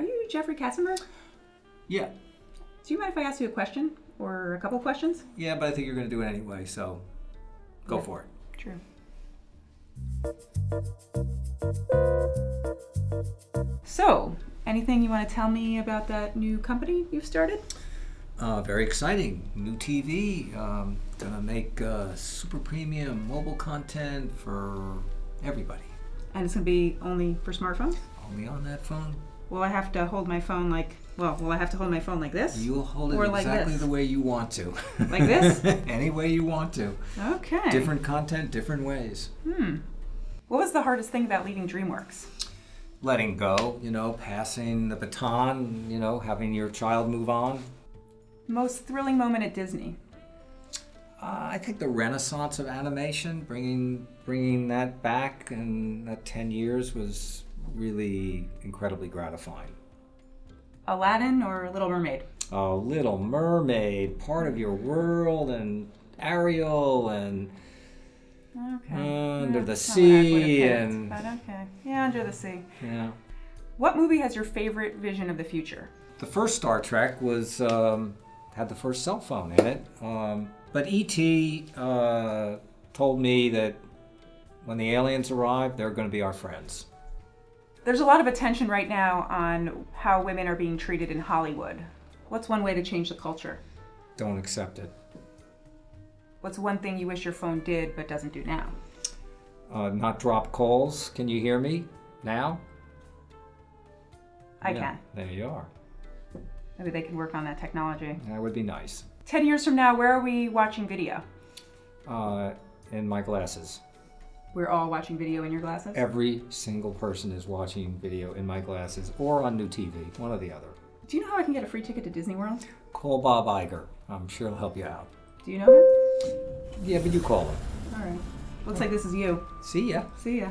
you Jeffrey Katzenberg? Yeah. Do you mind if I ask you a question or a couple questions? Yeah, but I think you're going to do it anyway, so go Yeah. for it. True. So, anything you want to tell me about that new company you've started? Uh, very exciting. New TV. Um, gonna make uh, super premium mobile content for everybody. And it's going to be only for smartphones? Only on that phone. Will I have to hold my phone like, well, will I have to hold my phone like this? You'll hold it Or like exactly this. the way you want to. Like this? Any way you want to. Okay. Different content, different ways. Hmm. What was the hardest thing about leaving DreamWorks? Letting go, you know, passing the baton, you know, having your child move on. Most thrilling moment at Disney? Uh, I think the renaissance of animation, bringing bringing that back in that ten years was really incredibly gratifying. Aladdin or Little Mermaid? Oh, Little Mermaid, part of your world, and Ariel, and Okay. Under the that's not what I would've Sea picked, and- But okay. Yeah, Under the Sea. yeah. What movie has your favorite vision of the future? The first Star Trek was um, had the first cell phone in it, um, but ET uh, told me that when the aliens arrive, they're going to be our friends. There's a lot of attention right now on how women are being treated in Hollywood. What's one way to change the culture? Don't accept it. What's one thing you wish your phone did but doesn't do now? Uh, not drop calls. Can you hear me now? I Yeah, can. There you are. Maybe they can work on that technology. That would be nice. 10 years from now, where are we watching video? Uh, in my glasses. We're all watching video in your glasses? Every single person is watching video in my glasses or on new TV, one or the other. Do you know how I can get a free ticket to Disney World? Call Bob Iger. I'm sure he'll help you out. Do you know him? Yeah, but you call him. All right. Looks like this is you. See ya. See ya.